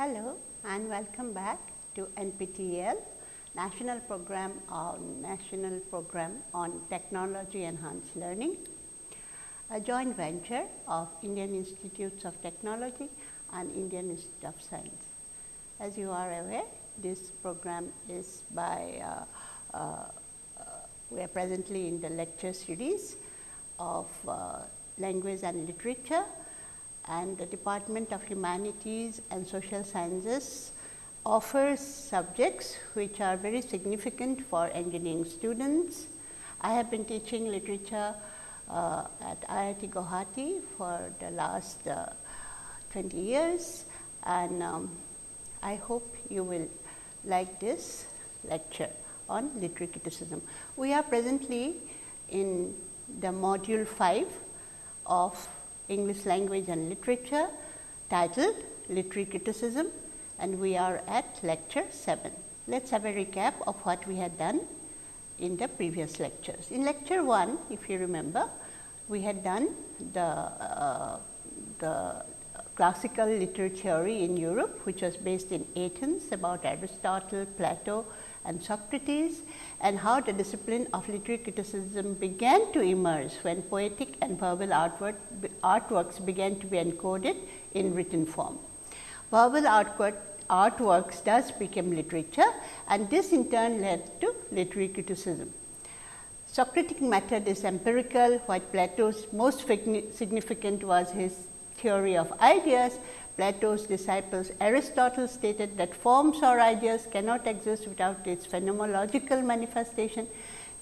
Hello and welcome back to NPTEL National Program on National Program on Technology Enhanced Learning, a joint venture of Indian Institutes of Technology and Indian Institute of Science. As you are aware, this program is by, uh, uh, uh, we are presently in the lecture series of uh, language and literature and the Department of Humanities and Social Sciences offers subjects which are very significant for engineering students. I have been teaching literature uh, at IIT Guwahati for the last uh, 20 years and um, I hope you will like this lecture on literary criticism. We are presently in the module 5 of English language and literature titled Literary Criticism and we are at lecture 7. Let us have a recap of what we had done in the previous lectures. In lecture 1, if you remember, we had done the, uh, the classical literature theory in Europe, which was based in Athens about Aristotle, Plato and Socrates and how the discipline of literary criticism began to emerge when poetic and verbal artwork, artworks began to be encoded in written form. Verbal artwork, artworks thus became literature and this in turn led to literary criticism. Socratic method is empirical, while Plato's most significant was his theory of ideas Plato's disciples Aristotle stated that forms or ideas cannot exist without its phenomenological manifestation.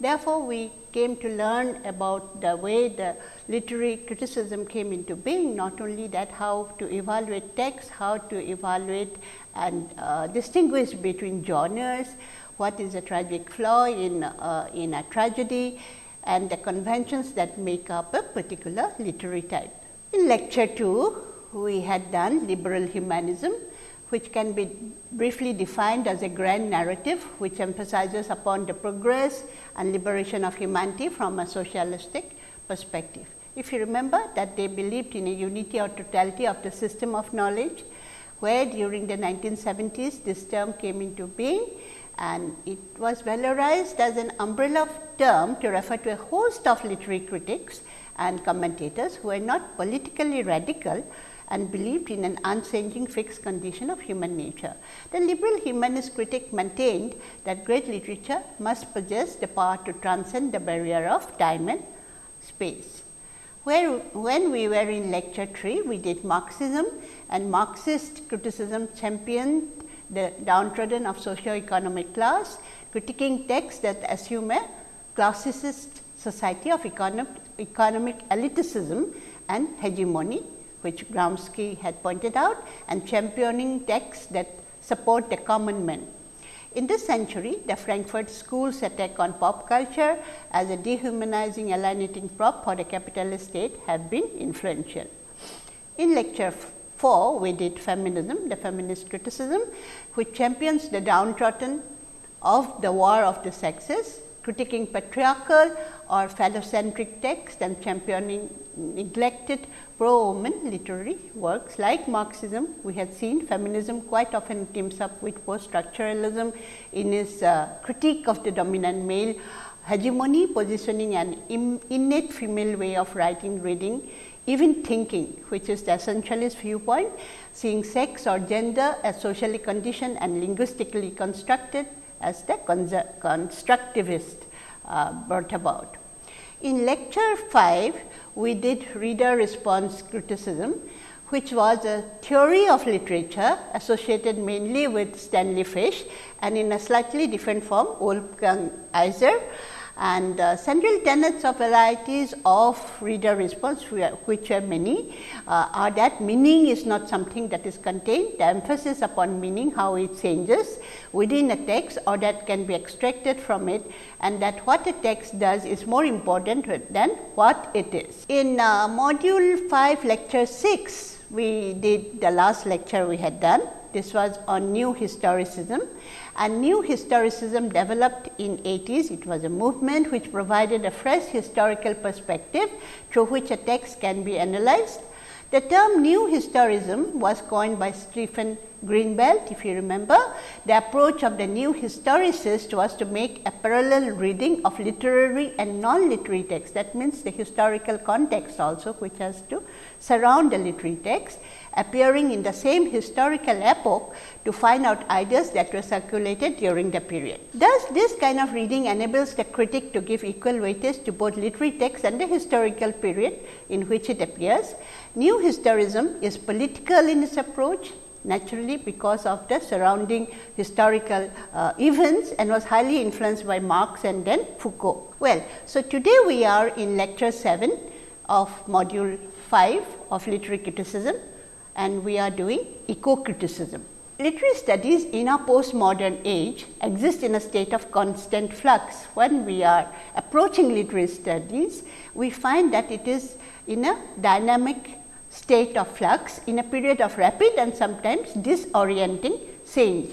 Therefore, we came to learn about the way the literary criticism came into being, not only that how to evaluate text, how to evaluate and uh, distinguish between genres, what is a tragic flaw in, uh, in a tragedy and the conventions that make up a particular literary type. In lecture 2, we had done liberal humanism, which can be briefly defined as a grand narrative, which emphasizes upon the progress and liberation of humanity from a socialistic perspective. If you remember that they believed in a unity or totality of the system of knowledge, where during the 1970s this term came into being and it was valorized as an umbrella term to refer to a host of literary critics and commentators who were not politically radical, and believed in an unchanging fixed condition of human nature. The liberal humanist critic maintained that great literature must possess the power to transcend the barrier of time and space. Where, when we were in lecture 3, we did Marxism and Marxist criticism championed the downtrodden of socio-economic class, critiquing texts that assume a classicist society of economic, economic elitism and hegemony which Gramsci had pointed out and championing texts that support the common man. In this century, the Frankfurt School's attack on pop culture as a dehumanizing alienating prop for the capitalist state have been influential. In lecture 4, we did feminism, the feminist criticism, which champions the downtrodden of the war of the sexes, critiquing patriarchal or phallocentric texts and championing neglected pro-woman literary works like Marxism, we had seen feminism quite often teams up with post-structuralism in its uh, critique of the dominant male hegemony, positioning an innate female way of writing, reading, even thinking, which is the essentialist viewpoint, seeing sex or gender as socially conditioned and linguistically constructed as the constructivist uh, brought about. In lecture 5, we did reader response criticism, which was a theory of literature associated mainly with Stanley Fish and in a slightly different form Wolfgang Iser and uh, central tenets of varieties of reader response which are many uh, are that meaning is not something that is contained. The emphasis upon meaning how it changes within a text or that can be extracted from it and that what a text does is more important than what it is. In uh, module 5 lecture 6 we did the last lecture we had done this was on new historicism and new historicism developed in 80s. It was a movement which provided a fresh historical perspective through which a text can be analyzed. The term new historism was coined by Stephen Greenblatt, if you remember. The approach of the new historicist was to make a parallel reading of literary and non-literary texts. That means, the historical context also which has to surround the literary text appearing in the same historical epoch to find out ideas that were circulated during the period. Thus, this kind of reading enables the critic to give equal weightage to both literary text and the historical period in which it appears. New historism is political in its approach naturally because of the surrounding historical uh, events and was highly influenced by Marx and then Foucault. Well, so today we are in lecture 7 of module 5 of literary criticism and we are doing eco-criticism. Literary studies in our postmodern age exist in a state of constant flux. When we are approaching literary studies, we find that it is in a dynamic state of flux in a period of rapid and sometimes disorienting change.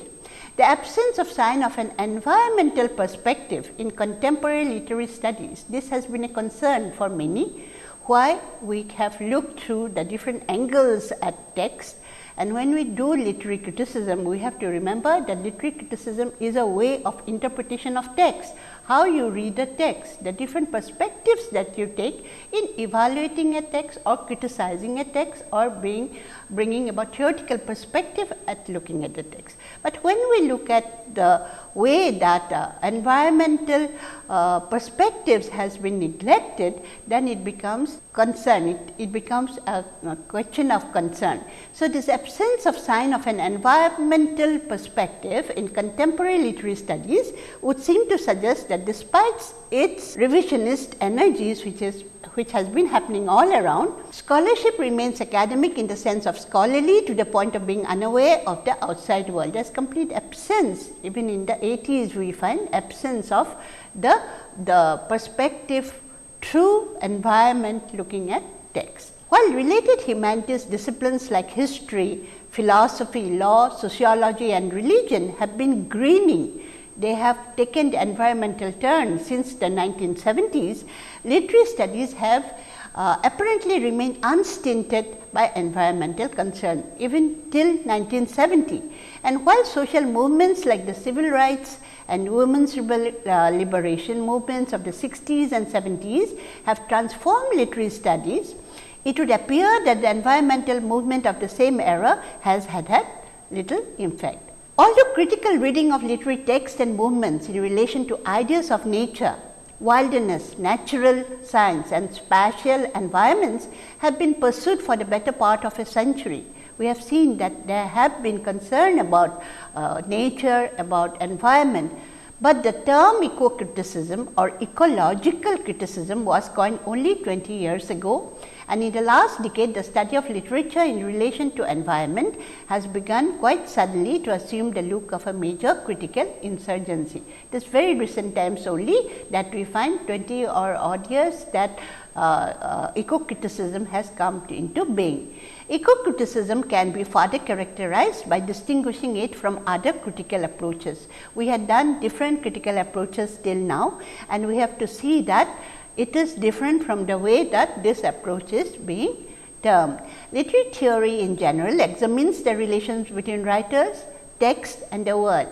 The absence of sign of an environmental perspective in contemporary literary studies, this has been a concern for many. Why? We have looked through the different angles at text and when we do literary criticism, we have to remember that literary criticism is a way of interpretation of text how you read a text, the different perspectives that you take in evaluating a text or criticizing a text or being bringing about theoretical perspective at looking at the text. But when we look at the way that uh, environmental uh, perspectives has been neglected, then it becomes concern, it, it becomes a, a, question of concern. So, this absence of sign of an environmental perspective in contemporary literary studies would seem to suggest that despite its revisionist energies which is which has been happening all around, scholarship remains academic in the sense of scholarly to the point of being unaware of the outside world. There is complete absence, even in the 80s we find absence of the, the perspective through environment looking at text. While related humanities disciplines like history, philosophy, law, sociology and religion have been greening they have taken the environmental turn since the 1970s, literary studies have uh, apparently remained unstinted by environmental concern even till 1970. And while social movements like the civil rights and women's uh, liberation movements of the 60s and 70s have transformed literary studies, it would appear that the environmental movement of the same era has had had little effect. Although critical reading of literary texts and movements in relation to ideas of nature, wilderness, natural science and spatial environments have been pursued for the better part of a century. We have seen that there have been concern about uh, nature, about environment, but the term eco-criticism or ecological criticism was coined only 20 years ago and in the last decade the study of literature in relation to environment has begun quite suddenly to assume the look of a major critical insurgency. It is very recent times only that we find 20 or odd years that uh, uh, eco-criticism has come to, into being. Eco-criticism can be further characterized by distinguishing it from other critical approaches. We had done different critical approaches till now and we have to see that it is different from the way that this approach is being termed. Literary theory in general examines the relations between writers, text and the world.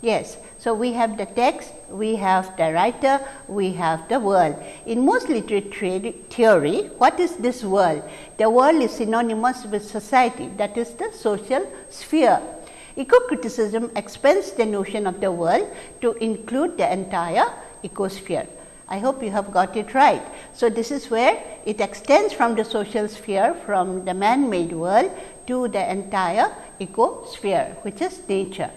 Yes, so we have the text, we have the writer, we have the world. In most literary theory, what is this world? The world is synonymous with society, that is the social sphere. Eco-criticism expands the notion of the world to include the entire ecosphere. I hope you have got it right. So, this is where it extends from the social sphere from the man-made world to the entire ecosphere which is nature.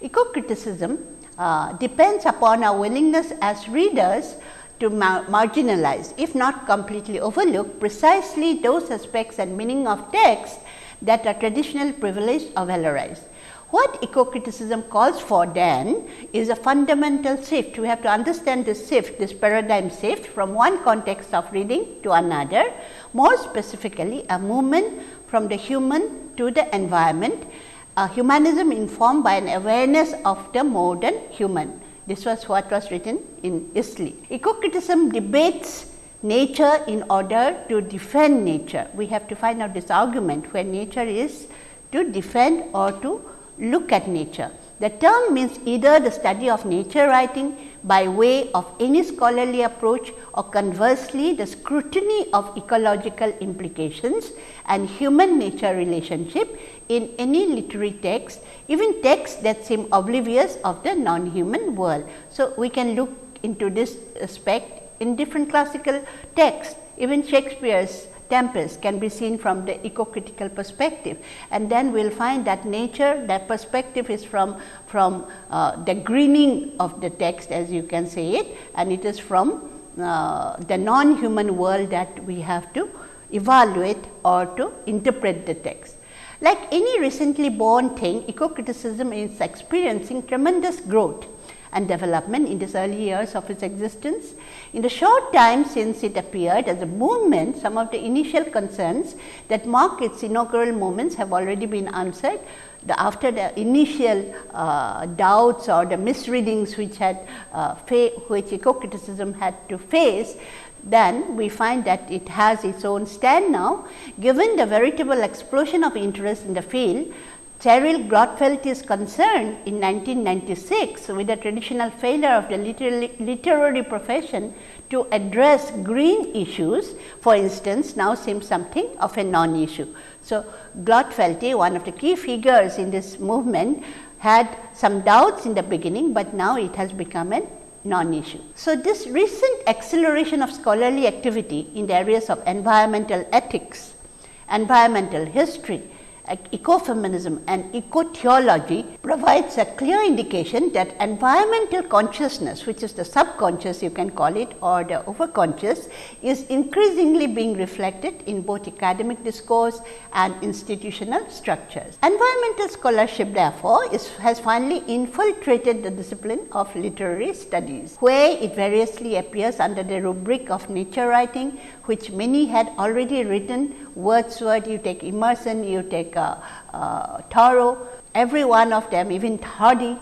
Eco-criticism uh, depends upon our willingness as readers to mar marginalize if not completely overlook precisely those aspects and meaning of text that are traditionally privileged or valorized. What eco-criticism calls for then is a fundamental shift. We have to understand this shift, this paradigm shift from one context of reading to another, more specifically a movement from the human to the environment, a humanism informed by an awareness of the modern human. This was what was written in Eastleigh. Eco-criticism debates nature in order to defend nature. We have to find out this argument where nature is to defend or to look at nature. The term means either the study of nature writing by way of any scholarly approach or conversely the scrutiny of ecological implications and human nature relationship in any literary text, even texts that seem oblivious of the non-human world. So, we can look into this aspect in different classical texts, even Shakespeare's Tempest can be seen from the eco-critical perspective and then we will find that nature that perspective is from, from uh, the greening of the text as you can say it and it is from uh, the non-human world that we have to evaluate or to interpret the text. Like any recently born thing, eco-criticism is experiencing tremendous growth and development in these early years of its existence. In the short time since it appeared as a movement, some of the initial concerns that mark its inaugural moments have already been answered. The, after the initial uh, doubts or the misreadings which had uh, which eco-criticism had to face, then we find that it has its own stand now. Given the veritable explosion of interest in the field, Cheryll Glotfelty is concerned in 1996 with the traditional failure of the literary profession to address green issues, for instance, now seems something of a non-issue. So, Glotfelty, one of the key figures in this movement, had some doubts in the beginning, but now it has become a non-issue. So, this recent acceleration of scholarly activity in the areas of environmental ethics, environmental history, ecofeminism and eco-theology provides a clear indication that environmental consciousness, which is the subconscious you can call it or the overconscious, is increasingly being reflected in both academic discourse and institutional structures. Environmental scholarship therefore, is, has finally infiltrated the discipline of literary studies, where it variously appears under the rubric of nature writing, which many had already written Wordsworth, you take Emerson, you take uh, uh, Thoreau, every one of them even Hardy,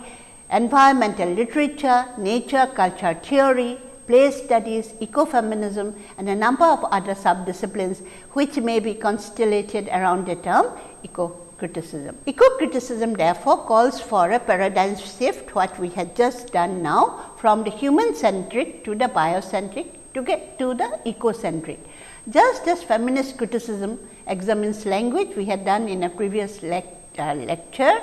environmental literature, nature culture theory, place studies, ecofeminism and a number of other sub-disciplines which may be constellated around the term eco-criticism. Eco-criticism therefore calls for a paradigm shift what we had just done now from the human centric to the biocentric to get to the ecocentric. Just as feminist criticism examines language we had done in a previous uh, lecture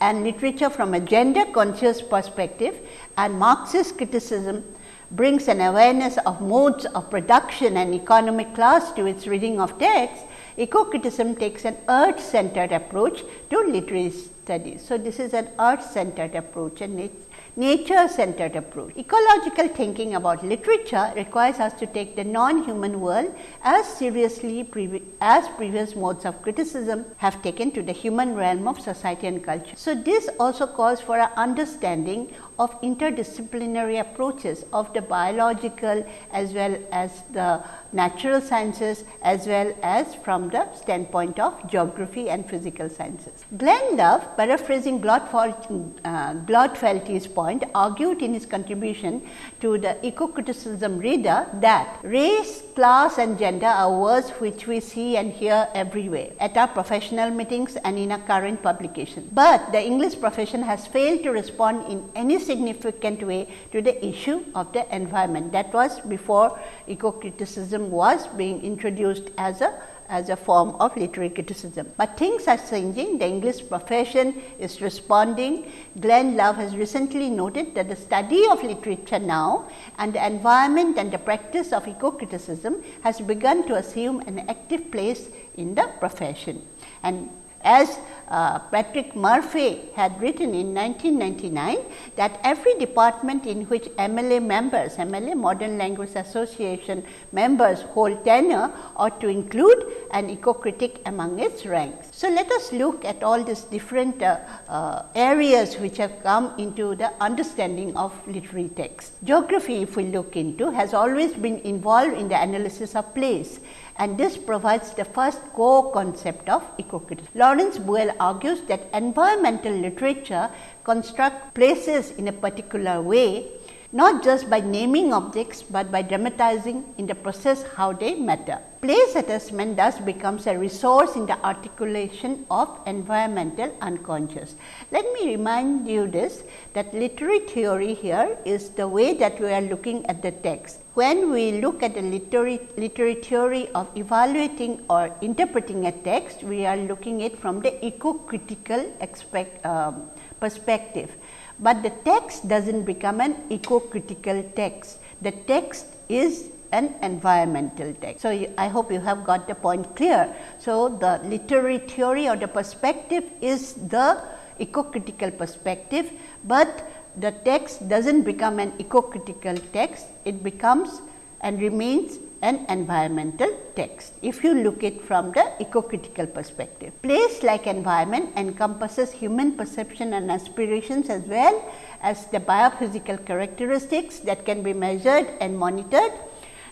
and literature from a gender conscious perspective and Marxist criticism brings an awareness of modes of production and economic class to its reading of text, eco-criticism takes an earth centered approach to literary studies. So, this is an earth centered approach and it nature centered approach. Ecological thinking about literature requires us to take the non-human world as seriously previ as previous modes of criticism have taken to the human realm of society and culture. So, this also calls for an understanding of interdisciplinary approaches of the biological as well as the natural sciences as well as from the standpoint of geography and physical sciences. Glenn Love paraphrasing Glotfelty's uh, point argued in his contribution to the eco-criticism reader that race, class and gender are words which we see and hear everywhere at our professional meetings and in our current publication. But the English profession has failed to respond in any significant way to the issue of the environment. That was before eco-criticism was being introduced as a as a form of literary criticism. But things are changing, the English profession is responding. Glenn Love has recently noted that the study of literature now and the environment and the practice of eco-criticism has begun to assume an active place in the profession. And as uh, Patrick Murphy had written in 1999 that every department in which MLA members, MLA Modern Language Association members hold tenure ought to include an eco-critic among its ranks. So, let us look at all these different uh, uh, areas which have come into the understanding of literary text. Geography if we look into has always been involved in the analysis of place and this provides the first core concept of eco-criticism. Lawrence Buell argues that environmental literature constructs places in a particular way not just by naming objects, but by dramatizing in the process how they matter. Place assessment thus becomes a resource in the articulation of environmental unconscious. Let me remind you this that literary theory here is the way that we are looking at the text. When we look at the literary, literary theory of evaluating or interpreting a text, we are looking it from the eco-critical um, perspective but the text does not become an eco-critical text. The text is an environmental text. So, I hope you have got the point clear. So, the literary theory or the perspective is the eco-critical perspective, but the text does not become an eco-critical text, it becomes and remains an environmental text, if you look it from the eco-critical perspective. Place like environment encompasses human perception and aspirations as well as the biophysical characteristics that can be measured and monitored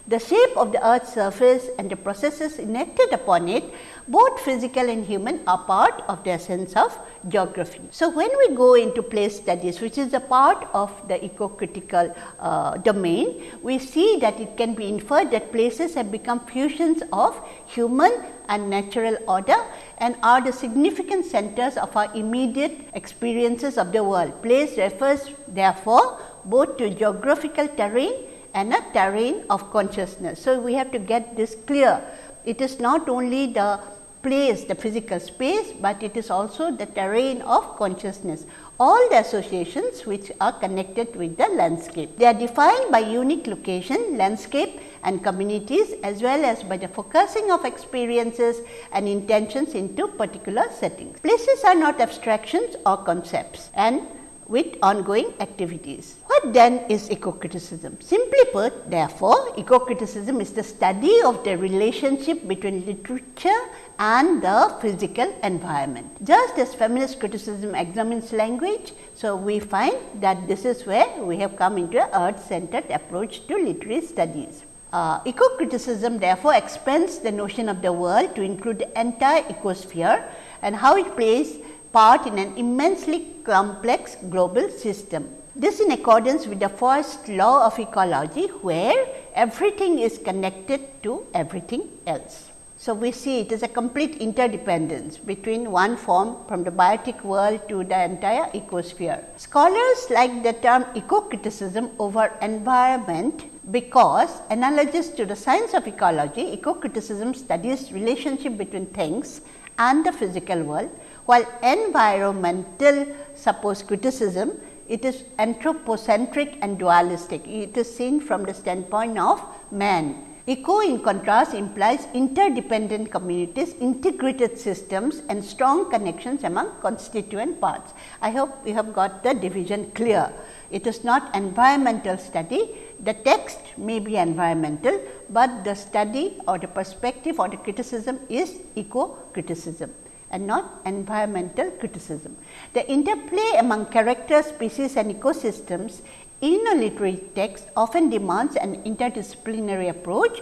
the shape of the earth's surface and the processes enacted upon it both physical and human are part of the essence of geography. So, when we go into place studies which is a part of the eco-critical uh, domain, we see that it can be inferred that places have become fusions of human and natural order and are the significant centers of our immediate experiences of the world. Place refers therefore both to geographical terrain and a terrain of consciousness. So, we have to get this clear. It is not only the place, the physical space, but it is also the terrain of consciousness. All the associations which are connected with the landscape. They are defined by unique location, landscape and communities as well as by the focusing of experiences and intentions into particular settings. Places are not abstractions or concepts and with ongoing activities. What then is eco-criticism? Simply put, therefore, eco-criticism is the study of the relationship between literature and the physical environment. Just as feminist criticism examines language, so we find that this is where we have come into an earth-centered approach to literary studies. Uh, eco-criticism therefore expands the notion of the world to include the entire ecosphere and how it plays part in an immensely complex global system. This in accordance with the first law of ecology where everything is connected to everything else. So, we see it is a complete interdependence between one form from the biotic world to the entire ecosphere. Scholars like the term eco-criticism over environment because analogous to the science of ecology, eco-criticism studies relationship between things and the physical world while environmental suppose criticism, it is anthropocentric and dualistic. It is seen from the standpoint of man. Eco in contrast implies interdependent communities, integrated systems and strong connections among constituent parts. I hope you have got the division clear. It is not environmental study, the text may be environmental, but the study or the perspective or the criticism is eco criticism and not environmental criticism. The interplay among characters, species and ecosystems in a literary text often demands an interdisciplinary approach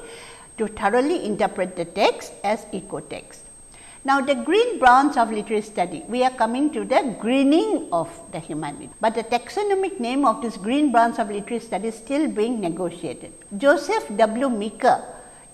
to thoroughly interpret the text as eco-text. Now, the green branch of literary study, we are coming to the greening of the humanity, but the taxonomic name of this green branch of literary study is still being negotiated. Joseph W. Meeker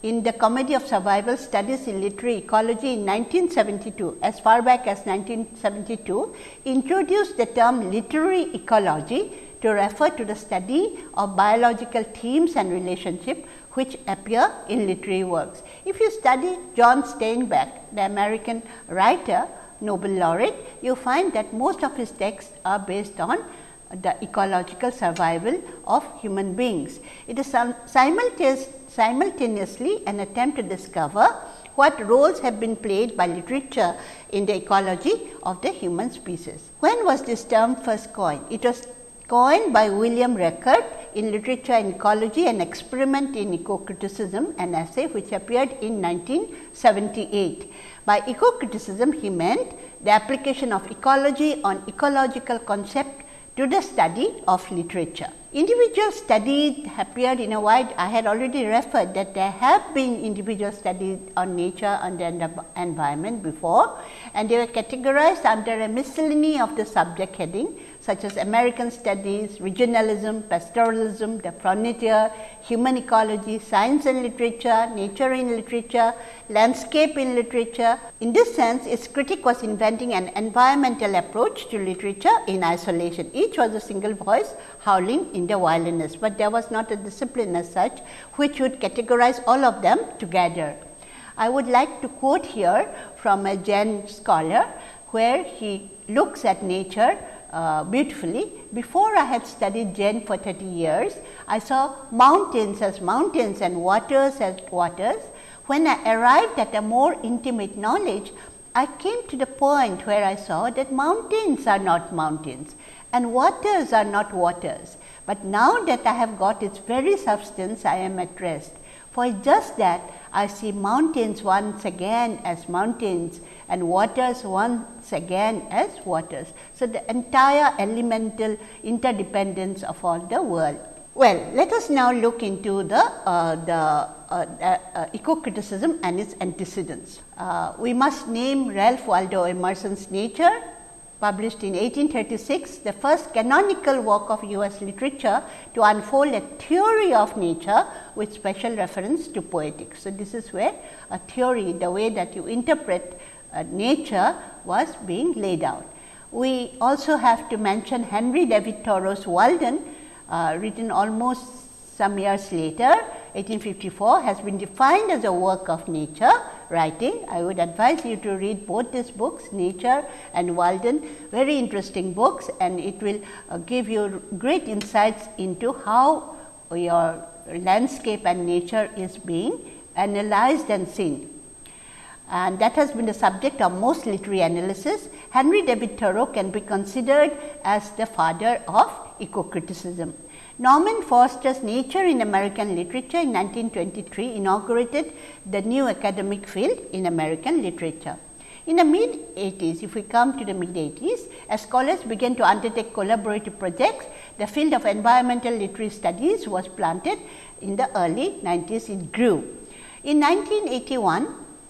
in the Comedy of Survival Studies in Literary Ecology in 1972, as far back as 1972, introduced the term literary ecology to refer to the study of biological themes and relationship which appear in literary works. If you study John Steinbeck, the American writer, Nobel laureate, you find that most of his texts are based on the ecological survival of human beings. It is simultaneous, simultaneously an attempt to discover what roles have been played by literature in the ecology of the human species. When was this term first coined? It was coined by William Rueckert in Literature and Ecology an experiment in eco-criticism an essay which appeared in 1978. By eco-criticism he meant the application of ecology on ecological concept to the study of literature. Individual studies appeared in a wide, I had already referred that there have been individual studies on nature and the environment before and they were categorized under a miscellany of the subject heading such as American studies, regionalism, pastoralism, the frontier, human ecology, science and literature, nature in literature, landscape in literature. In this sense, its critic was inventing an environmental approach to literature in isolation. Each was a single voice howling in the wilderness, but there was not a discipline as such which would categorize all of them together. I would like to quote here from a Zen scholar, where he looks at nature uh, beautifully. Before I had studied Zen for 30 years, I saw mountains as mountains and waters as waters. When I arrived at a more intimate knowledge, I came to the point where I saw that mountains are not mountains and waters are not waters. But now that I have got its very substance, I am at rest. For just that I see mountains once again as mountains and waters once again as waters. So, the entire elemental interdependence of all the world. Well, let us now look into the, uh, the uh, uh, eco-criticism and its antecedents. Uh, we must name Ralph Waldo Emerson's Nature published in 1836, the first canonical work of US literature to unfold a theory of nature with special reference to poetics. So, this is where a theory, the way that you interpret uh, nature was being laid out. We also have to mention Henry David Thoreau's Walden, uh, written almost some years later 1854 has been defined as a work of nature writing. I would advise you to read both these books Nature and Walden very interesting books and it will uh, give you great insights into how your landscape and nature is being analyzed and seen. And that has been the subject of most literary analysis. Henry David Thoreau can be considered as the father of eco-criticism. Norman Foerster's Nature in American Literature in 1923 inaugurated the new academic field in American literature. In the mid 80s, if we come to the mid 80s, as scholars began to undertake collaborative projects, the field of environmental literary studies was planted in the early 90s, it grew. In 1981,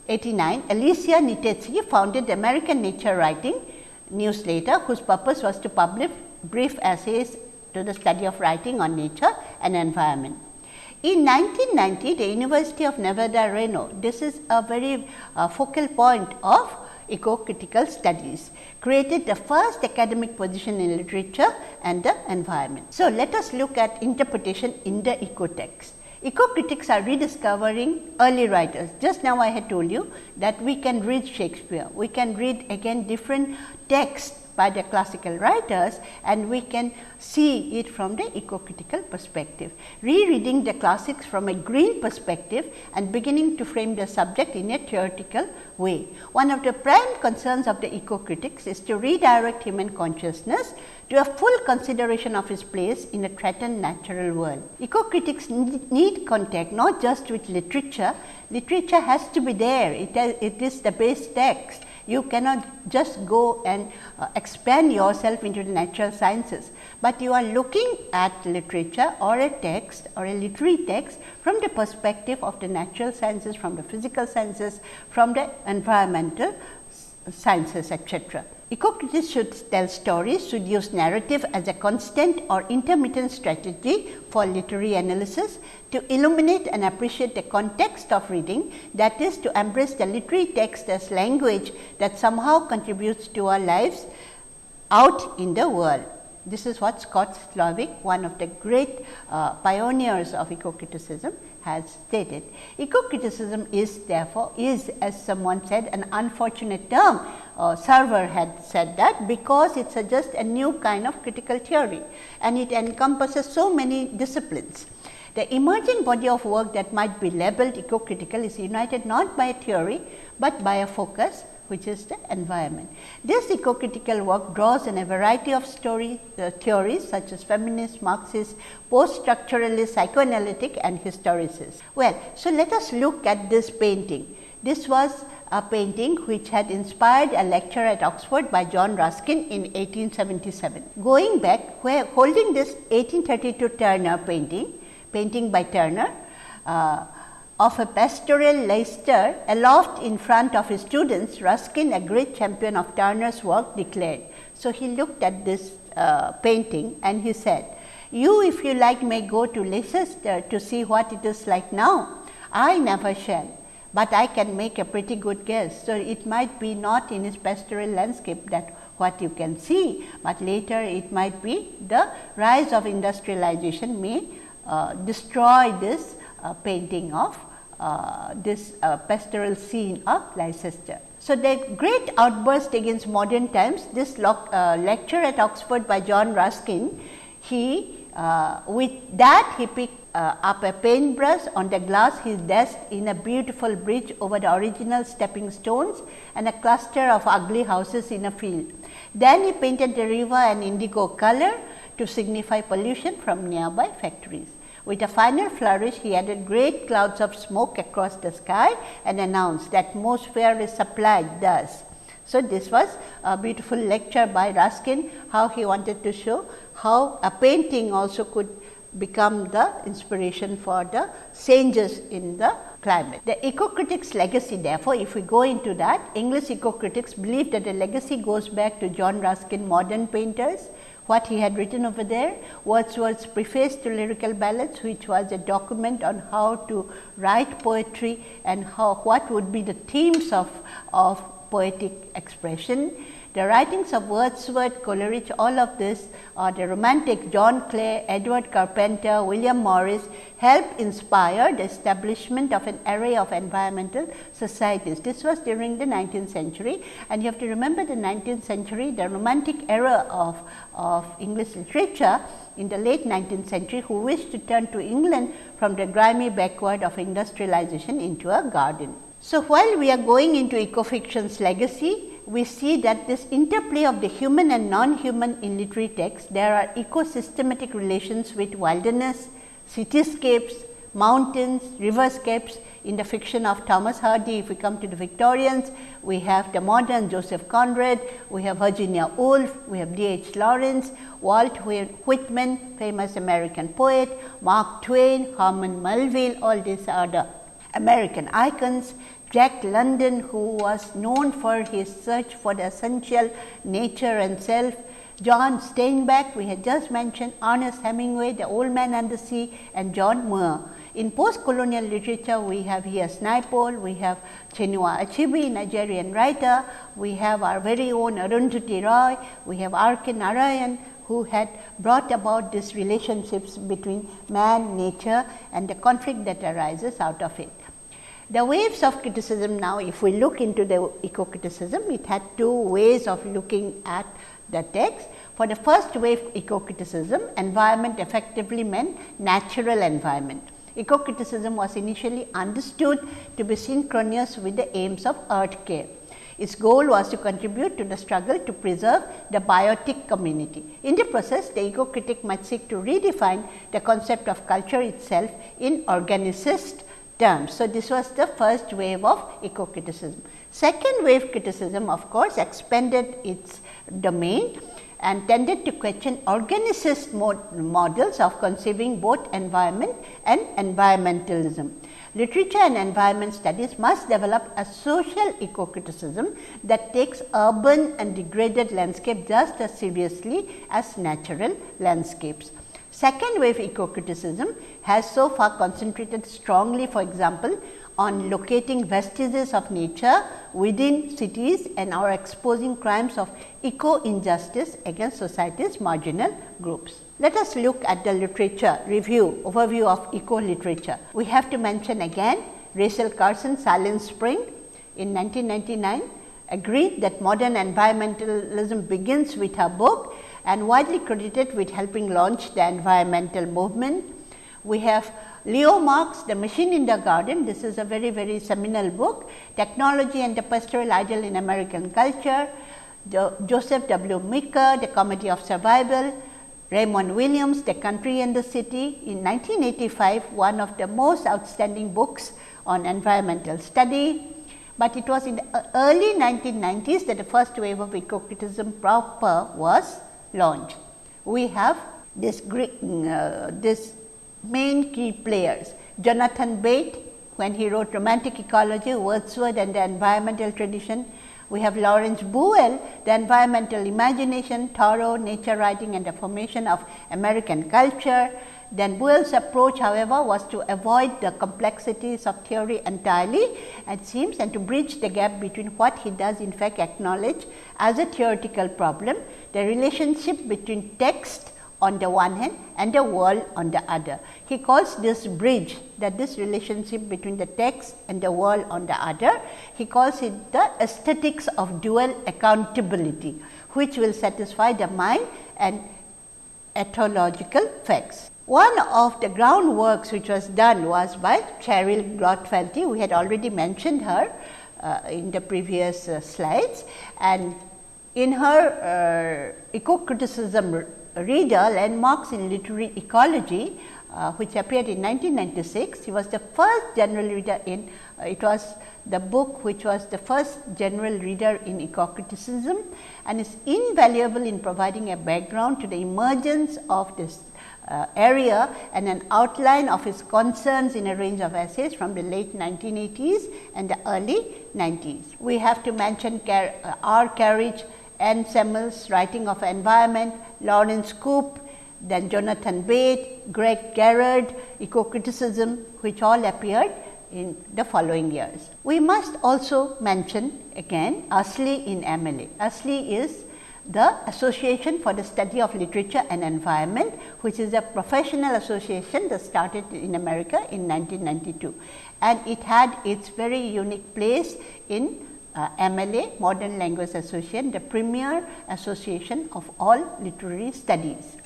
89, Alicia Nitecki founded the American Nature Writing newsletter, whose purpose was to publish brief essays to the study of writing on nature and environment. In 1990, the University of Nevada, Reno, this is a very uh, focal point of eco-critical studies, created the first academic position in literature and the environment. So, let us look at interpretation in the eco-text. Eco-critics are rediscovering early writers. Just now I had told you that we can read Shakespeare, we can read again different texts by the classical writers and we can see it from the eco-critical perspective. Rereading the classics from a green perspective and beginning to frame the subject in a theoretical way. One of the prime concerns of the eco-critics is to redirect human consciousness to a full consideration of its place in a threatened natural world. Eco-critics need contact not just with literature, literature has to be there, it, it is the base text you cannot just go and uh, expand yourself into the natural sciences, but you are looking at literature or a text or a literary text from the perspective of the natural sciences, from the physical sciences, from the environmental sciences etc. Eco-critics should tell stories, should use narrative as a constant or intermittent strategy for literary analysis to illuminate and appreciate the context of reading that is to embrace the literary text as language that somehow contributes to our lives out in the world. This is what Scott Slovic, one of the great uh, pioneers of eco-criticism has stated. Eco-criticism is therefore, is as someone said an unfortunate term, uh, Server had said that because it suggests a new kind of critical theory and it encompasses so many disciplines. The emerging body of work that might be labeled eco-critical is united not by a theory, but by a focus which is the environment. This eco-critical work draws on a variety of story uh, theories such as feminist, Marxist, post-structuralist, psychoanalytic and historicist. Well, so let us look at this painting. This was a painting which had inspired a lecture at Oxford by John Ruskin in 1877. Going back, where holding this 1832 Turner painting, painting by Turner, uh, of a pastoral Leicester aloft in front of his students, Ruskin, a great champion of Turner's work, declared, So, he looked at this uh, painting and he said, you if you like may go to Leicester to see what it is like now. I never shall, but I can make a pretty good guess. So, it might be not in his pastoral landscape that what you can see, but later it might be the rise of industrialization may uh, destroy this uh, painting of uh, this uh, pastoral scene of Leicester. So, the great outburst against modern times, this uh, lecture at Oxford by John Ruskin, he uh, with that he picked uh, up a paintbrush on the glass his desk in a beautiful bridge over the original stepping stones and a cluster of ugly houses in a field. Then he painted the river an indigo color to signify pollution from nearby factories. With a final flourish, he added great clouds of smoke across the sky and announced the atmosphere is supplied thus. So, this was a beautiful lecture by Ruskin, how he wanted to show how a painting also could become the inspiration for the changes in the climate. The eco-critics legacy therefore, if we go into that, English eco-critics believe that the legacy goes back to John Ruskin modern painters, what he had written over there, Wordsworth's preface to lyrical ballads, which was a document on how to write poetry and how what would be the themes of, of poetic expression. The writings of Wordsworth, Coleridge, all of this or the romantic John Clare, Edward Carpenter, William Morris helped inspire the establishment of an array of environmental societies. This was during the 19th century and you have to remember the 19th century, the romantic era of, of English literature in the late 19th century who wished to turn to England from the grimy backward of industrialization into a garden. So, while we are going into ecofiction's legacy, we see that this interplay of the human and non-human in literary texts, there are ecosystematic relations with wilderness, cityscapes, mountains, riverscapes in the fiction of Thomas Hardy. If we come to the Victorians, we have the modern Joseph Conrad, we have Virginia Woolf, we have D. H. Lawrence, Walt Whitman, famous American poet, Mark Twain, Herman Melville, all these are the American icons. Jack London who was known for his search for the essential nature and self, John Steinbeck we had just mentioned, Ernest Hemingway, The Old Man and the Sea and John Muir. In post-colonial literature, we have here Naipaul, we have Chinua Achebe, Nigerian writer, we have our very own Arundhati Roy, we have R.K. Narayan, who had brought about these relationships between man, nature and the conflict that arises out of it. The waves of criticism now, if we look into the eco criticism, it had two ways of looking at the text. For the first wave eco criticism, environment effectively meant natural environment. Eco criticism was initially understood to be synchronous with the aims of earth care. Its goal was to contribute to the struggle to preserve the biotic community. In the process, the eco critic might seek to redefine the concept of culture itself in organicist terms. So, this was the first wave of eco criticism. Second wave criticism of course, expanded its domain and tended to question organicist models of conceiving both environment and environmentalism. Literature and environment studies must develop a social eco-criticism that takes urban and degraded landscape just as seriously as natural landscapes. Second wave eco-criticism has so far concentrated strongly for example, on locating vestiges of nature within cities and are exposing crimes of eco-injustice against society's marginal groups. Let us look at the literature review overview of eco-literature. We have to mention again Rachel Carson Silent Spring in 1999 agreed that modern environmentalism begins with her book and widely credited with helping launch the environmental movement. We have Leo Marx, The Machine in the Garden. This is a very, very seminal book. Technology and the Pastoral Ideal in American Culture. The Joseph W. Meeker, The Comedy of Survival. Raymond Williams, The Country and the City. In 1985, one of the most outstanding books on environmental study. But it was in the early 1990s that the first wave of eco-criticism proper was launched. We have this, uh, this main key players, Jonathan Bate when he wrote Romantic Ecology, Wordsworth and the environmental tradition. We have Lawrence Buell, the environmental imagination, Thoreau, nature writing and the formation of American culture. Then Buell's approach however, was to avoid the complexities of theory entirely it seems and to bridge the gap between what he does in fact acknowledge as a theoretical problem, the relationship between text on the one hand and the world on the other. He calls this bridge that this relationship between the text and the world on the other, he calls it the aesthetics of dual accountability, which will satisfy the mind and ethological facts. One of the groundworks which was done was by Cheryll Glotfelty. We had already mentioned her uh, in the previous uh, slides and in her uh, eco-criticism reader landmarks in literary ecology uh, which appeared in 1996. He was the first general reader in uh, it was the book which was the first general reader in eco-criticism and is invaluable in providing a background to the emergence of this uh, area and an outline of his concerns in a range of essays from the late 1980s and the early 90s. We have to mention Car uh, R. Carriage, Anne Semmel's writing of environment, Laurence Coupe, then Jonathan Bate, Greg Garrard, eco-criticism which all appeared in the following years. We must also mention again ASLE in MLA. ASLE is the Association for the Study of Literature and Environment, which is a professional association that started in America in 1992. And it had its very unique place in uh, MLA, Modern Language Association, the premier association of all literary studies.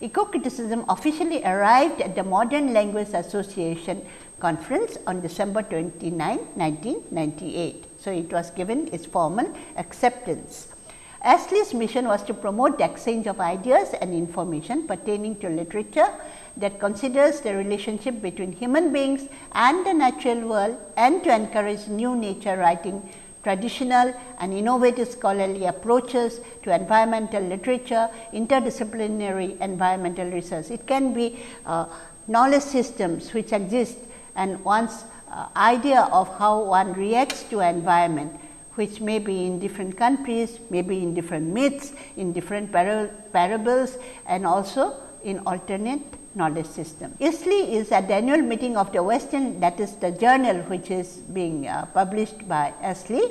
Eco-criticism officially arrived at the Modern Language Association conference on December 29, 1998. So, it was given its formal acceptance. ASLE's mission was to promote the exchange of ideas and information pertaining to literature that considers the relationship between human beings and the natural world and to encourage new nature writing traditional and innovative scholarly approaches to environmental literature, interdisciplinary environmental research. It can be uh, knowledge systems which exist and one's uh, idea of how one reacts to environment which may be in different countries, maybe in different myths, in different par parables and also in alternate knowledge system. ISLE is at the annual meeting of the Western that is the journal which is being uh, published by ASLE.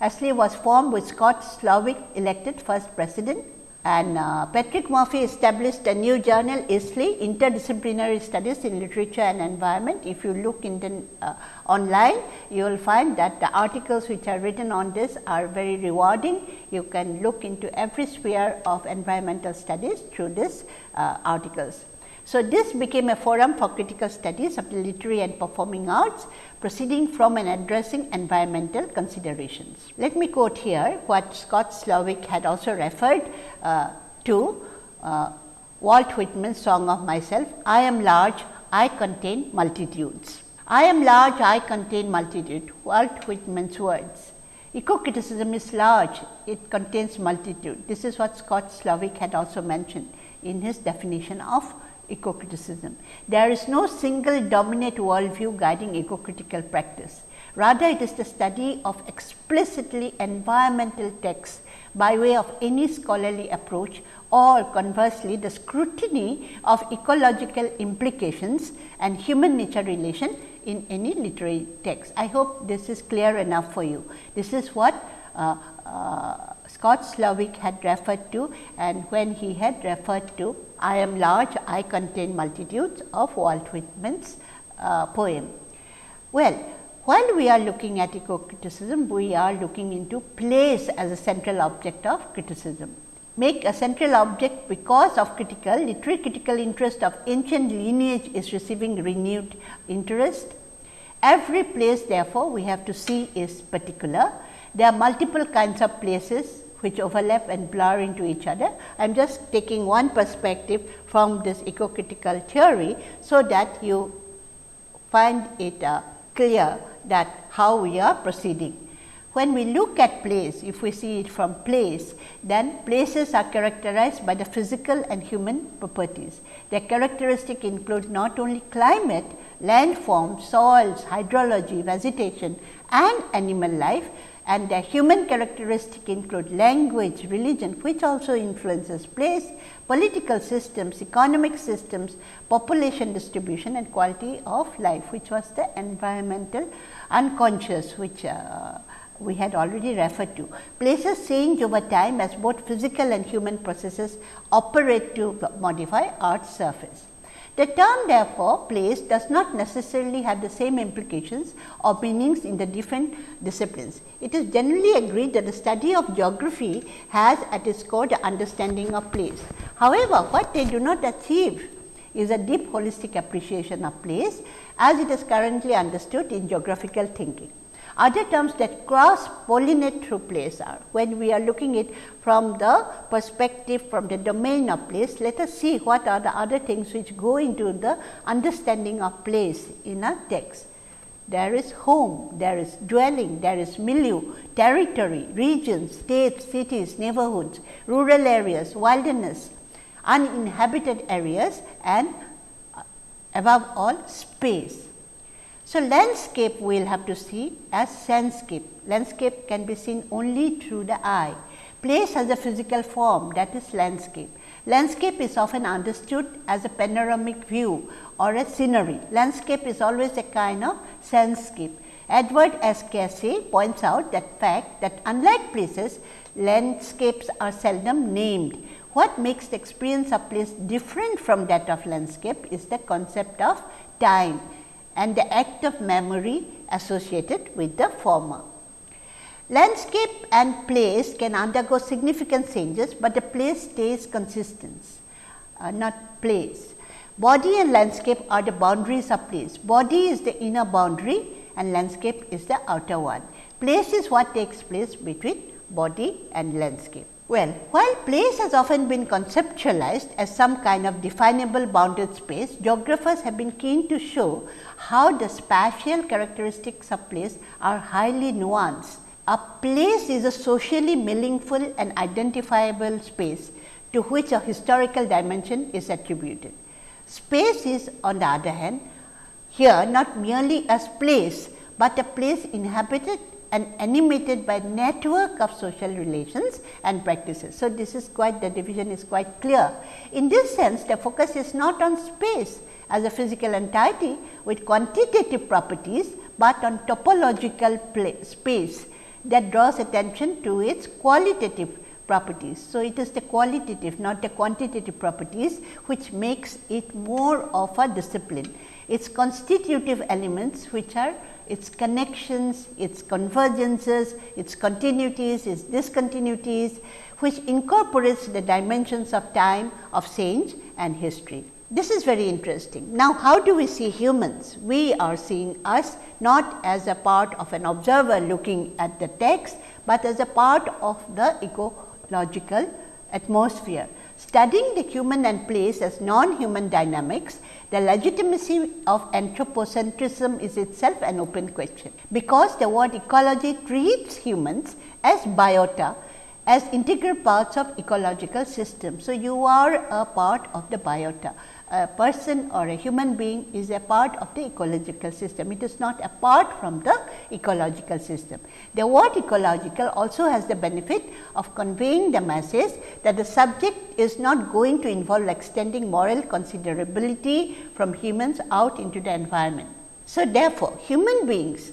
ASLE was formed with Scott Slovic elected first president and uh, Patrick Murphy established a new journal ISLE Interdisciplinary Studies in Literature and Environment. If you look in the uh, online, you will find that the articles which are written on this are very rewarding. You can look into every sphere of environmental studies through these uh, articles. So, this became a forum for critical studies of the literary and performing arts proceeding from and addressing environmental considerations. Let me quote here what Scott Slovic had also referred uh, to uh, Walt Whitman's song of myself, I am large, I contain multitudes. I am large, I contain multitude, Walt Whitman's words. Eco-criticism is large, it contains multitude. This is what Scott Slovic had also mentioned in his definition of eco-criticism. There is no single dominant worldview guiding eco-critical practice. Rather, it is the study of explicitly environmental texts by way of any scholarly approach or conversely the scrutiny of ecological implications and human nature relation in any literary text. I hope this is clear enough for you. This is what uh, uh, Scott Slovic had referred to and when he had referred to I am large, I contain multitudes of Walt Whitman's uh, poem. Well, while we are looking at eco-criticism, we are looking into place as a central object of criticism. Make a central object because of critical, literary critical interest of ancient lineage is receiving renewed interest. Every place therefore, we have to see is particular. There are multiple kinds of places which overlap and blur into each other. I am just taking one perspective from this eco-critical theory, so that you find it uh, clear that how we are proceeding. When we look at place, if we see it from place, then places are characterized by the physical and human properties. Their characteristic include not only climate, landforms, soils, hydrology, vegetation and animal life, and the human characteristic include language, religion which also influences place, political systems, economic systems, population distribution and quality of life which was the environmental unconscious which uh, we had already referred to. Places change over time as both physical and human processes operate to modify Earth's surface. The term therefore, place does not necessarily have the same implications or meanings in the different disciplines. It is generally agreed that the study of geography has at its core the understanding of place. However, what they do not achieve is a deep holistic appreciation of place as it is currently understood in geographical thinking. Other terms that cross pollinate through place are when we are looking it from the perspective from the domain of place, let us see what are the other things which go into the understanding of place in a text. There is home, there is dwelling, there is milieu, territory, regions, states, cities, neighborhoods, rural areas, wilderness, uninhabited areas and uh, above all space. So, landscape we will have to see as landscape. Landscape can be seen only through the eye. Place has a physical form that is landscape. Landscape is often understood as a panoramic view or a scenery. Landscape is always a kind of landscape. Edward S. Casey points out that fact that unlike places, landscapes are seldom named. What makes the experience of place different from that of landscape is the concept of time and the act of memory associated with the former. Landscape and place can undergo significant changes, but the place stays consistent, uh, not place. Body and landscape are the boundaries of place. Body is the inner boundary and landscape is the outer one. Place is what takes place between body and landscape. Well, while place has often been conceptualized as some kind of definable bounded space, geographers have been keen to show how the spatial characteristics of place are highly nuanced. A place is a socially meaningful and identifiable space to which a historical dimension is attributed. Space is on the other hand here not merely a place, but a place inhabited and animated by network of social relations and practices. So, this is quite the division is quite clear. In this sense the focus is not on space as a physical entity with quantitative properties, but on topological space that draws attention to its qualitative properties. So, it is the qualitative not the quantitative properties which makes it more of a discipline. Its constitutive elements which are its connections, its convergences, its continuities, its discontinuities, which incorporates the dimensions of time, of change and history. This is very interesting. Now, how do we see humans? We are seeing us not as a part of an observer looking at the text, but as a part of the ecological atmosphere. Studying the human and place as non-human dynamics the legitimacy of anthropocentrism is itself an open question, because the word ecology treats humans as biota as integral parts of ecological system. So, you are a part of the biota a person or a human being is a part of the ecological system. It is not apart from the ecological system. The word ecological also has the benefit of conveying the message that the subject is not going to involve extending moral considerability from humans out into the environment. So, therefore, human beings,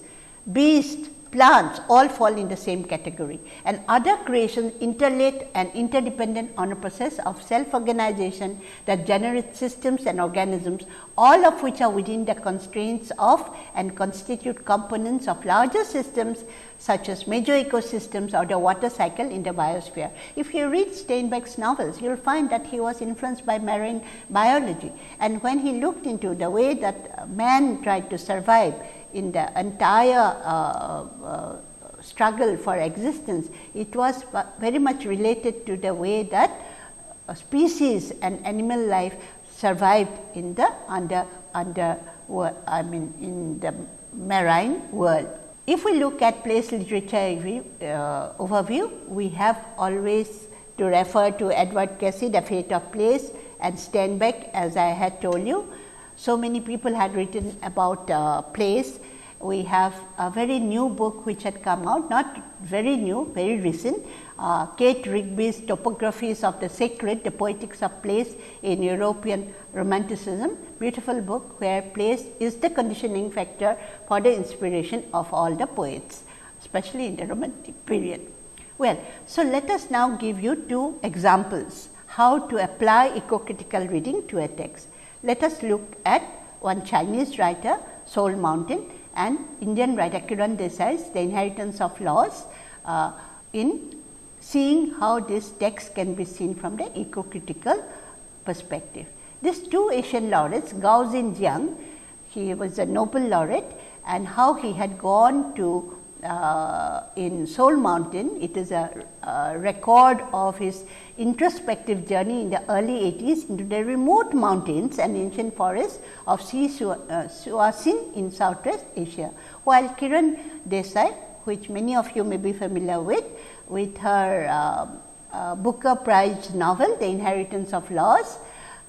beasts, plants all fall in the same category and other creations interrelate and interdependent on a process of self organization that generates systems and organisms all of which are within the constraints of and constitute components of larger systems such as major ecosystems or the water cycle in the biosphere. If you read Steinbeck's novels, you will find that he was influenced by marine biology and when he looked into the way that man tried to survive in the entire uh, uh, struggle for existence, it was very much related to the way that species and animal life survived in the under under I mean in the marine world. If we look at place literature uh, overview, we have always to refer to Edward Casey, The Fate of Place and Steinbeck as I had told you. So many people had written about uh, place we have a very new book which had come out, not very new, very recent, uh, Kate Rigby's Topographies of the Sacred, the Poetics of Place in European Romanticism, beautiful book where place is the conditioning factor for the inspiration of all the poets, especially in the romantic period. Well, so let us now give you two examples how to apply eco-critical reading to a text. Let us look at one Chinese writer, Soul Mountain and Indian writer Kiran Desai's The Inheritance of Loss uh, in seeing how this text can be seen from the eco-critical perspective. These two Asian laureates, Gao Xingjian, he was a Nobel laureate and how he had gone to uh, in Soul Mountain. It is a, a, record of his introspective journey in the early 80s into the remote mountains and ancient forests of Sichuan uh, in Southwest Asia. While Kiran Desai, which many of you may be familiar with, with her uh, uh, Booker Prize novel, The Inheritance of Loss,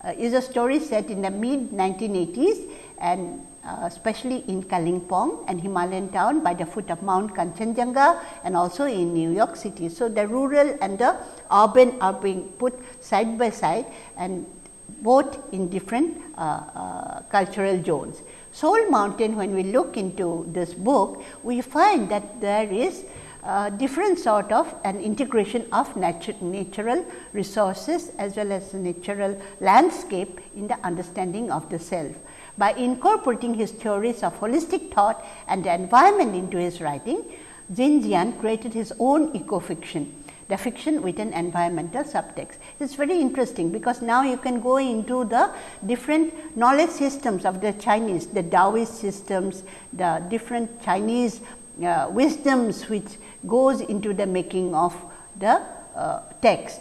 uh, is a story set in the mid 1980s and uh, especially in Kalimpong and Himalayan town by the foot of Mount Kanchenjunga and also in New York City. So, the rural and the urban are being put side by side and both in different uh, uh, cultural zones. Soul Mountain when we look into this book, we find that there is uh, different sort of an integration of natu natural resources as well as natural landscape in the understanding of the self. By incorporating his theories of holistic thought and the environment into his writing, Xingjian created his own eco-fiction, the fiction with an environmental subtext. It is very interesting, because now you can go into the different knowledge systems of the Chinese, the Taoist systems, the different Chinese uh, wisdoms which goes into the making of the uh, text.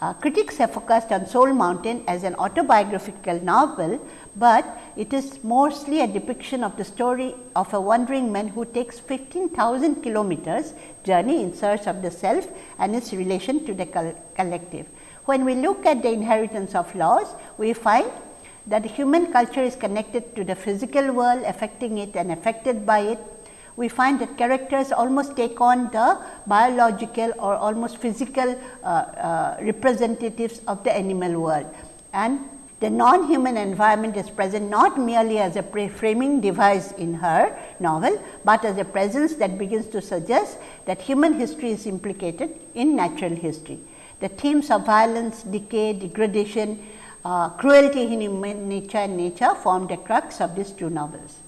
Uh, critics have focused on Soul Mountain as an autobiographical novel, but it is mostly a depiction of the story of a wandering man who takes 15,000 kilometers journey in search of the self and its relation to the collective. When we look at the inheritance of loss, we find that human culture is connected to the physical world, affecting it and affected by it we find that characters almost take on the biological or almost physical uh, uh, representatives of the animal world. And the non-human environment is present not merely as a framing device in her novel, but as a presence that begins to suggest that human history is implicated in natural history. The themes of violence, decay, degradation, uh, cruelty in human nature and nature form the crux of these two novels.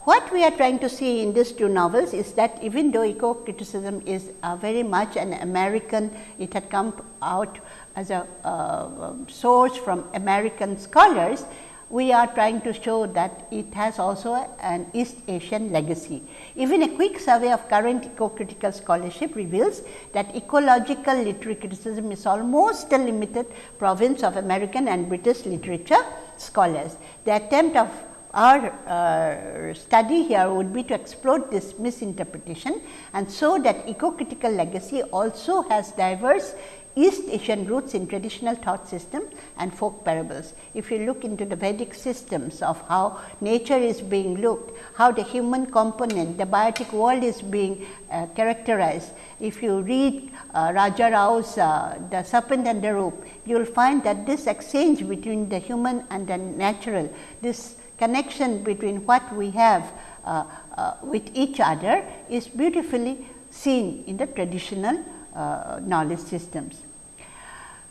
What we are trying to see in these two novels is that even though eco criticism is uh, very much an American, it had come out as a uh, source from American scholars, we are trying to show that it has also an East Asian legacy. Even a quick survey of current eco-critical scholarship reveals that ecological literary criticism is almost a limited province of American and British literature scholars. The attempt of our uh, study here would be to explore this misinterpretation and so that eco-critical legacy also has diverse East Asian roots in traditional thought system and folk parables. If you look into the Vedic systems of how nature is being looked, how the human component, the biotic world is being uh, characterized. If you read uh, Raja Rao's uh, The Serpent and the Rope, you will find that this exchange between the human and the natural, this connection between what we have uh, uh, with each other is beautifully seen in the traditional uh, knowledge systems.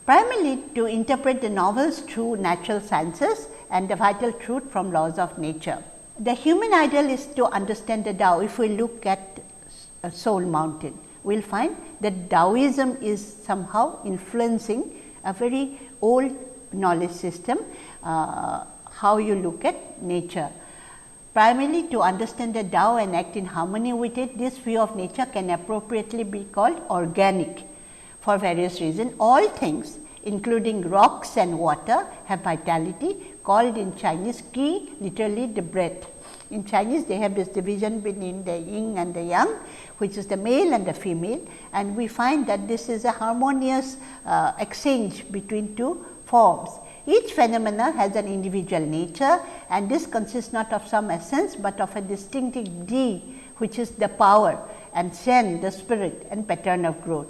Primarily to interpret the novels through natural sciences and the vital truth from laws of nature. The human ideal is to understand the Tao. If we look at a soul mountain, we will find that Taoism is somehow influencing a very old knowledge system uh, how you look at nature. Primarily to understand the Tao and act in harmony with it, this view of nature can appropriately be called organic for various reasons. All things including rocks and water have vitality called in Chinese qi literally the breath. In Chinese they have this division between the yin and the yang which is the male and the female and we find that this is a harmonious uh, exchange between two forms Each phenomena has an individual nature and this consists not of some essence, but of a distinctive De which is the power and shen the spirit and pattern of growth.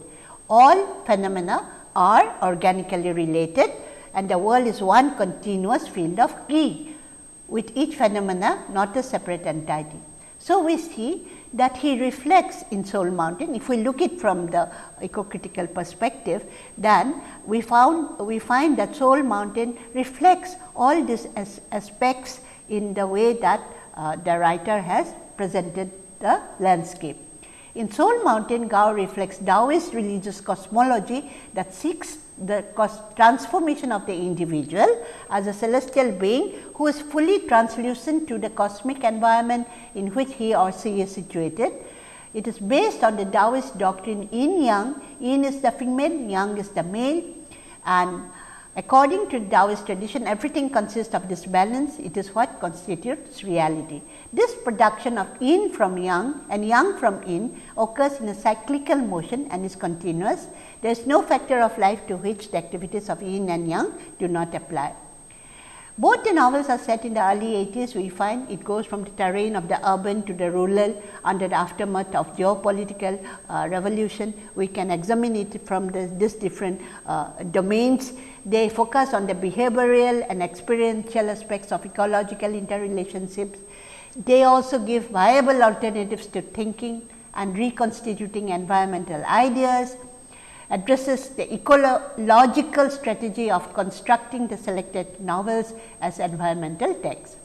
All phenomena are organically related and the world is one continuous field of G with each phenomena not a separate entity. So, we see that he reflects in Soul Mountain. If we look it from the eco-critical perspective, then we found we find that Soul Mountain reflects all these as aspects in the way that uh, the writer has presented the landscape. In Soul Mountain, Gao reflects Taoist religious cosmology that seeks the transformation of the individual as a celestial being who is fully translucent to the cosmic environment in which he or she is situated. It is based on the Taoist doctrine yin yang, yin is the female, yang is the male and according to Taoist tradition everything consists of this balance, it is what constitutes reality. This production of yin from yang and yang from yin occurs in a cyclical motion and is continuous. There is no factor of life to which the activities of yin and yang do not apply. Both the novels are set in the early 80s. We find it goes from the terrain of the urban to the rural under the aftermath of geopolitical uh, revolution. We can examine it from the, this different uh, domains. They focus on the behavioral and experiential aspects of ecological interrelationships they also give viable alternatives to thinking and reconstituting environmental ideas, addresses the ecological strategy of constructing the selected novels as environmental texts.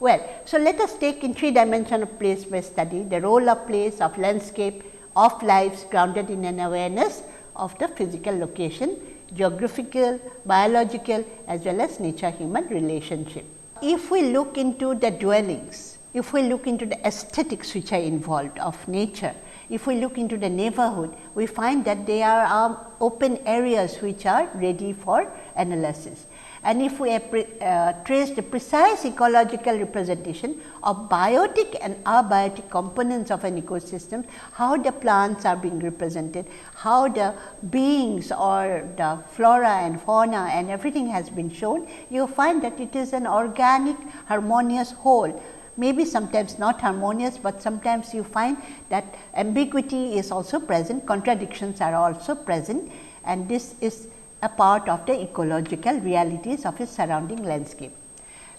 Well, so let us take in three dimensional place based study the role of place of landscape of lives grounded in an awareness of the physical location, geographical, biological as well as nature human relationship. If we look into the dwellings if we look into the aesthetics which are involved of nature, if we look into the neighborhood, we find that there are open areas which are ready for analysis. And if we uh, trace the precise ecological representation of biotic and abiotic components of an ecosystem, how the plants are being represented, how the beings or the flora and fauna and everything has been shown, you find that it is an organic harmonious whole maybe sometimes not harmonious, but sometimes you find that ambiguity is also present, contradictions are also present and this is a part of the ecological realities of his surrounding landscape.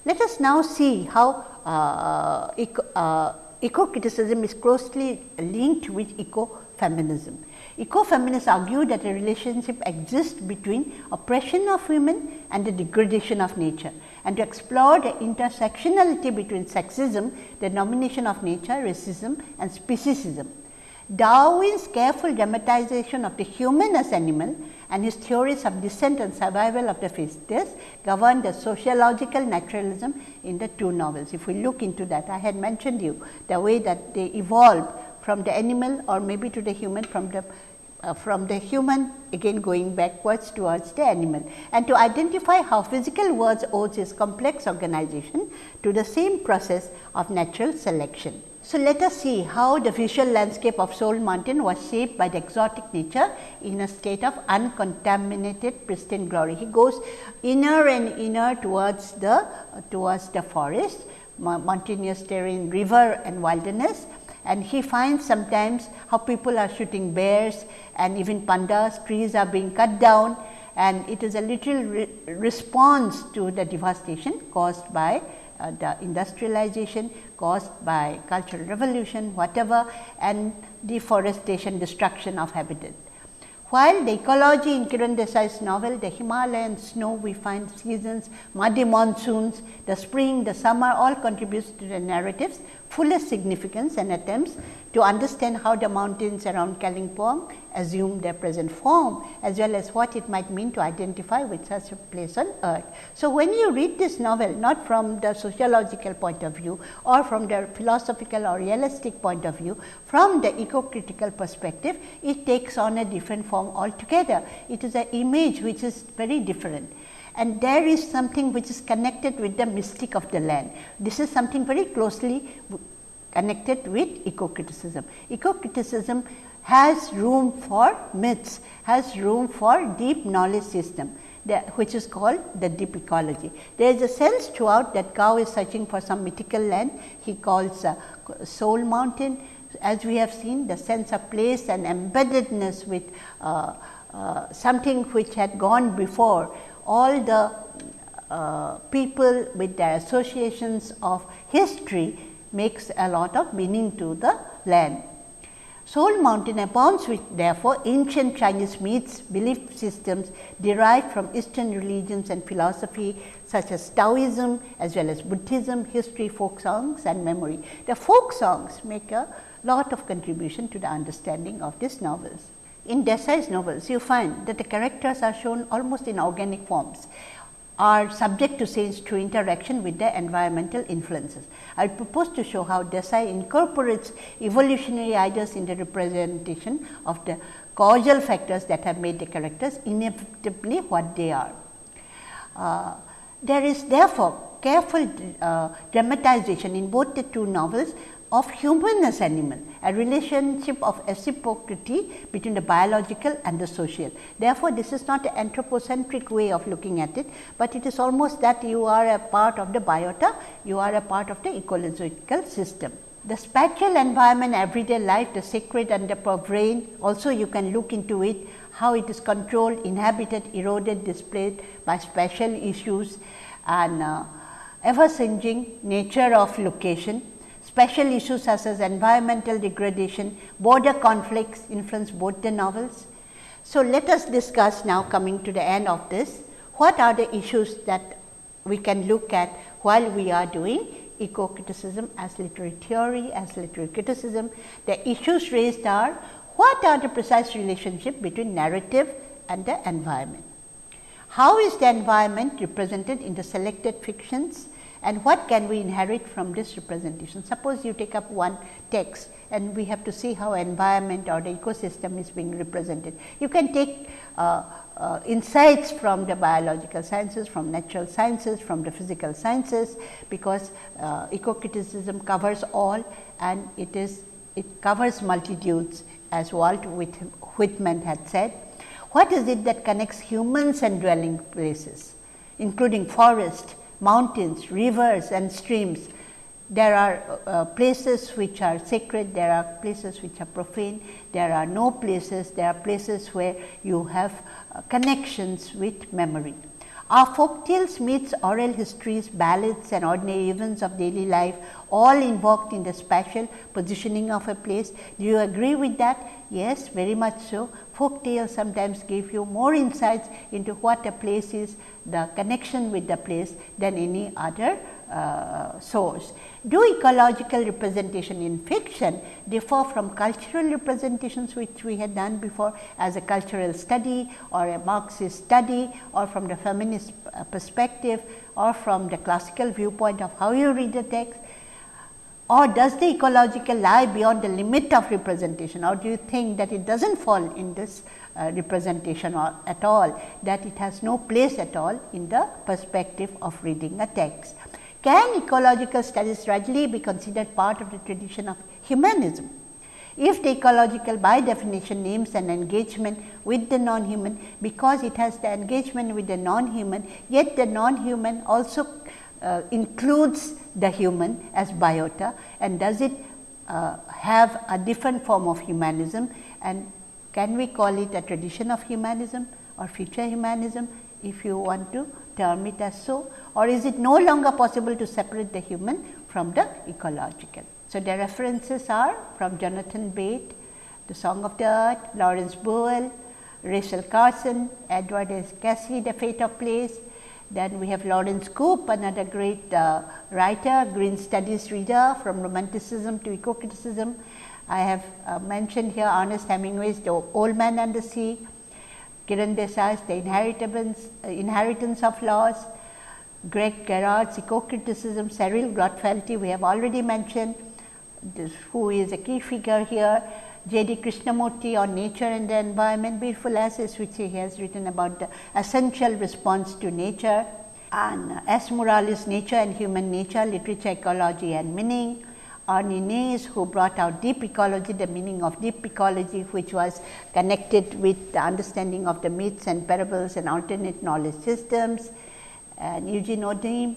Let us now see how uh, eco, uh, eco-criticism is closely linked with eco-feminism. Ecofeminists argue that a relationship exists between oppression of women and the degradation of nature and to explore the intersectionality between sexism, the domination of nature, racism and speciesism. Darwin's careful dramatization of the human as animal and his theories of descent and survival of the fittest govern the sociological naturalism in the two novels. If we look into that, I had mentioned you the way that they evolved from the animal or maybe to the human from the uh, from the human again going backwards towards the animal and to identify how physical worlds owes its complex organization to the same process of natural selection. So, let us see how the visual landscape of Soul Mountain was shaped by the exotic nature in a state of uncontaminated pristine glory. He goes inner and inner towards the uh, towards the forest, mountainous terrain, river and wilderness and he finds sometimes how people are shooting bears and even pandas, trees are being cut down and it is a little re response to the devastation caused by uh, the industrialization, caused by cultural revolution, whatever and deforestation, destruction of habitat. While the ecology in Kiran Desai's novel, the Himalayan snow we find seasons, muddy monsoons, the spring, the summer all contributes to the narratives fullest significance and attempts to understand how the mountains around Kalimpong assume their present form as well as what it might mean to identify with such a place on earth. So, when you read this novel not from the sociological point of view or from the philosophical or realistic point of view, from the eco-critical perspective, it takes on a different form altogether. It is an image which is very different and there is something which is connected with the mystic of the land. This is something very closely connected with eco-criticism. Eco-criticism has room for myths, has room for deep knowledge system. which is called the deep ecology. There is a sense throughout that Gao is searching for some mythical land he calls uh, soul mountain. As we have seen the sense of place and embeddedness with uh, uh, something which had gone before all the uh, people with their associations of history makes a lot of meaning to the land. Soul Mountain abounds with therefore ancient Chinese myths, belief systems derived from Eastern religions and philosophy such as Taoism as well as Buddhism, history, folk songs and memory. The folk songs make a lot of contribution to the understanding of these novels. In Desai's novels, you find that the characters are shown almost in organic forms are subject to change through interaction with the environmental influences. I propose to show how Desai incorporates evolutionary ideas in the representation of the causal factors that have made the characters inevitably what they are. Uh, there is therefore careful uh, dramatization in both the two novels of human as animal, a relationship of reciprocity between the biological and the social. Therefore, this is not an anthropocentric way of looking at it, but it is almost that you are a part of the biota, you are a part of the ecological system. The spatial environment, everyday life, the sacred and the profane, also you can look into it, how it is controlled, inhabited, eroded, displaced by spatial issues and uh, ever changing nature of location Special issues such as environmental degradation, border conflicts influence both the novels. So, let us discuss now coming to the end of this, what are the issues that we can look at while we are doing eco criticism as literary theory, as literary criticism. The issues raised are what are the precise relationship between narrative and the environment? How is the environment represented in the selected fictions and what can we inherit from this representation. Suppose you take up one text and we have to see how environment or the ecosystem is being represented. You can take uh, uh, insights from the biological sciences, from natural sciences, from the physical sciences, because uh, eco-criticism covers all and it is it covers multitudes as Walt Whitman had said. What is it that connects humans and dwelling places, including forest, mountains, rivers and streams. There are uh, places which are sacred, there are places which are profane, there are no places, there are places where you have uh, connections with memory. Our folk tales, myths, oral histories, ballads and ordinary events of daily life all invoked in the spatial positioning of a place. Do you agree with that? Yes, very much so. Folk tales sometimes give you more insights into what a place is, the connection with the place than any other uh, source. Do ecological representation in fiction differ from cultural representations which we had done before as a cultural study or a Marxist study or from the feminist uh, perspective or from the classical viewpoint of how you read the text or does the ecological lie beyond the limit of representation or do you think that it does not fall in this uh, representation or at all that it has no place at all in the perspective of reading a text. Can ecological studies rightly be considered part of the tradition of humanism? If the ecological by definition names an engagement with the non-human because it has the engagement with the non-human, yet the non-human also uh, includes the human as biota and does it uh, have a different form of humanism and can we call it a tradition of humanism or future humanism if you want to term it as so or is it no longer possible to separate the human from the ecological. So, the references are from Jonathan Bate, The Song of the Earth, Lawrence Buell, Rachel Carson, Edward S. Casey, The Fate of Place. Then we have Laurence Coupe, another great uh, writer, green studies reader from romanticism to eco-criticism. I have uh, mentioned here Ernest Hemingway's The Old Man and the Sea, Kiran Desai's The Inheritance, uh, Inheritance of Loss, Greg Garrard's Eco-Criticism, Cheryll Glotfelty we have already mentioned, this, who is a key figure here, J. D. Krishnamurti on nature and the environment, beautiful essays which he has written about the essential response to nature, and S. Morales, Nature and Human Nature, Literature, Ecology and Meaning, Arne Naess who brought out deep ecology, the meaning of deep ecology which was connected with the understanding of the myths and parables and alternate knowledge systems and Eugene O'Neill.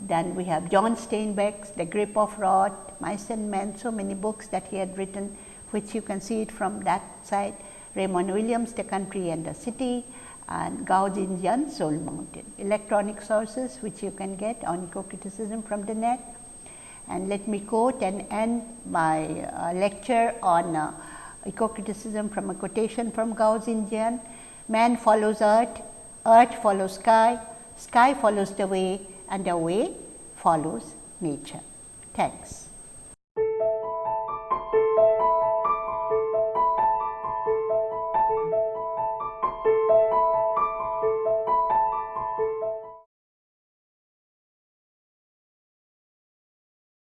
Then we have John Steinbeck's The Grapes of Wrath, Mice and Men, so many books that he had written which you can see it from that side. Raymond Williams, The Country and the City and Gao Xingjian, Soul Mountain. Electronic sources which you can get on eco-criticism from the net. And let me quote and end my uh, lecture on uh, eco-criticism from a quotation from Gao Xingjian. Man follows earth, earth follows sky, sky follows the way and the way follows nature. Thanks.